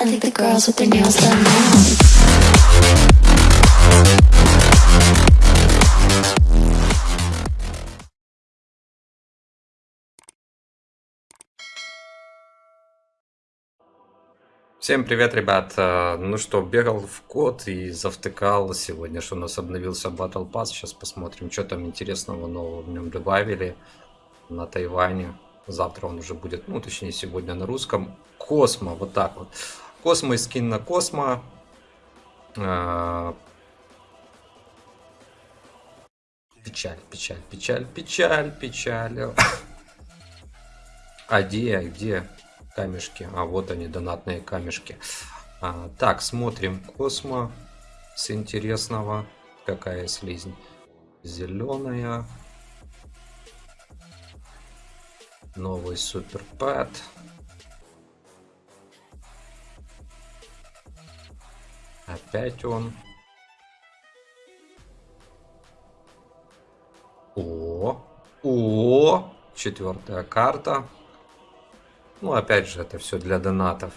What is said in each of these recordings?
I think the girls with their nails done now. Всем привет, ребят! Э, Ну что, бегал в код и завтыкал сегодня, что у нас обновился Battle Pass. Сейчас посмотрим, что там интересного нового в нем добавили на Тайване. Завтра он уже будет, ну точнее сегодня на русском. Космо, вот так вот. Космо и скин на Космо. Э, Печаль, печаль, печаль, печаль, печаль. А где, где камешки? А вот они, донатные камешки. А, так, смотрим Космо с интересного. Какая слизнь? Зеленая. Новый супер Опять он. О, о, четвертая карта. Ну, опять же, это все для донатов.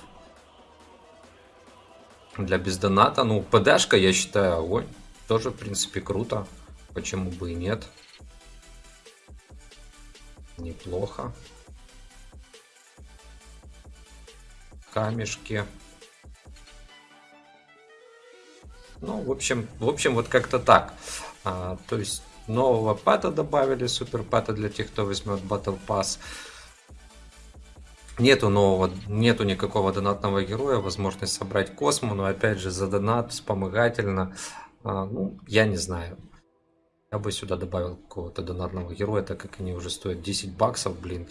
Для бездоната, ну, ПДшка, я считаю, огонь. Тоже, в принципе, круто. Почему бы и нет. Неплохо. Камешки. Ну, в общем, в общем, вот как-то так. А, то есть нового пэта добавили, супер пэта для тех, кто возьмет Battle Pass. Нету нового, нету никакого донатного героя, возможность собрать космо, но опять же за донат вспомогательно. А, ну, я не знаю. Я бы сюда добавил какого-то донатного героя, так как они уже стоят 10 баксов, блин.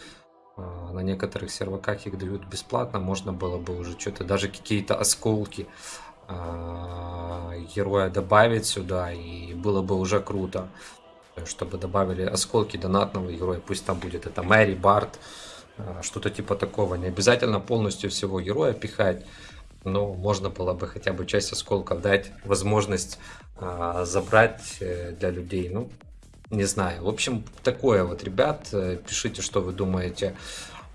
А, на некоторых серваках их дают бесплатно, можно было бы уже что-то, даже какие-то осколки героя добавить сюда, и было бы уже круто, чтобы добавили осколки донатного героя, пусть там будет это Мэри, Барт, а, что-то типа такого. Не обязательно полностью всего героя пихать, но можно было бы хотя бы часть осколков дать возможность а, забрать э, для людей. Ну, не знаю. В общем, такое вот, ребят. Э, пишите, что вы думаете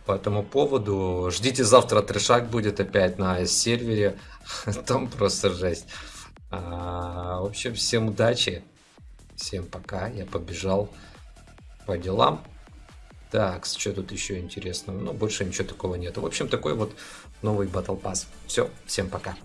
по этому поводу. Ждите завтра трешак будет опять на сервере. Там просто жесть. А, в общем, всем удачи. Всем пока. Я побежал по делам. Так, что тут еще интересного? Ну, больше ничего такого нет. В общем, такой вот новый Battle Pass. Все, всем пока.